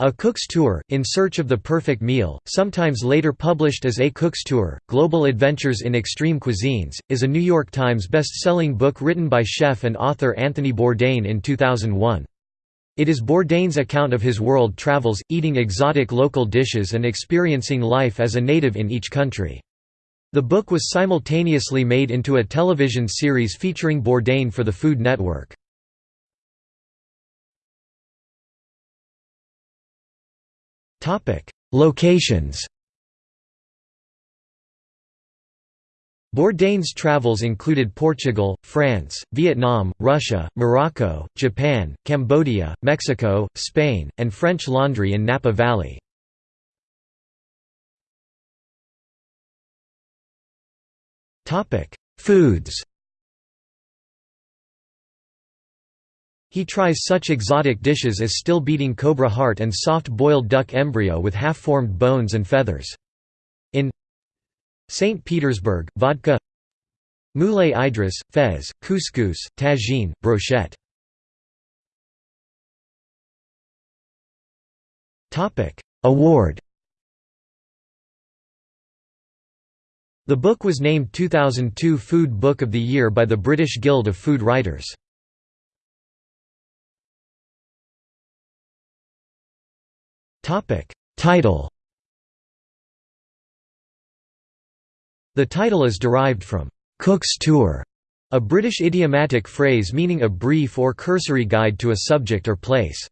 A Cook's Tour, In Search of the Perfect Meal, sometimes later published as A Cook's Tour, Global Adventures in Extreme Cuisines, is a New York Times best-selling book written by chef and author Anthony Bourdain in 2001. It is Bourdain's account of his world travels, eating exotic local dishes and experiencing life as a native in each country. The book was simultaneously made into a television series featuring Bourdain for the Food Network. Locations Bourdain's travels included Portugal, France, Vietnam, Russia, Morocco, Japan, Cambodia, Mexico, Spain, and French Laundry in Napa Valley. Foods He tries such exotic dishes as still-beating cobra heart and soft-boiled duck embryo with half-formed bones and feathers. In St. Petersburg, vodka Moulay Idris, fez, couscous, tagine, brochette Award The book was named 2002 Food Book of the Year by the British Guild of Food Writers. Topic Title The title is derived from Cook's Tour, a British idiomatic phrase meaning a brief or cursory guide to a subject or place.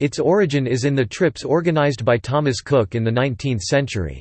Its origin is in the trips organised by Thomas Cook in the 19th century.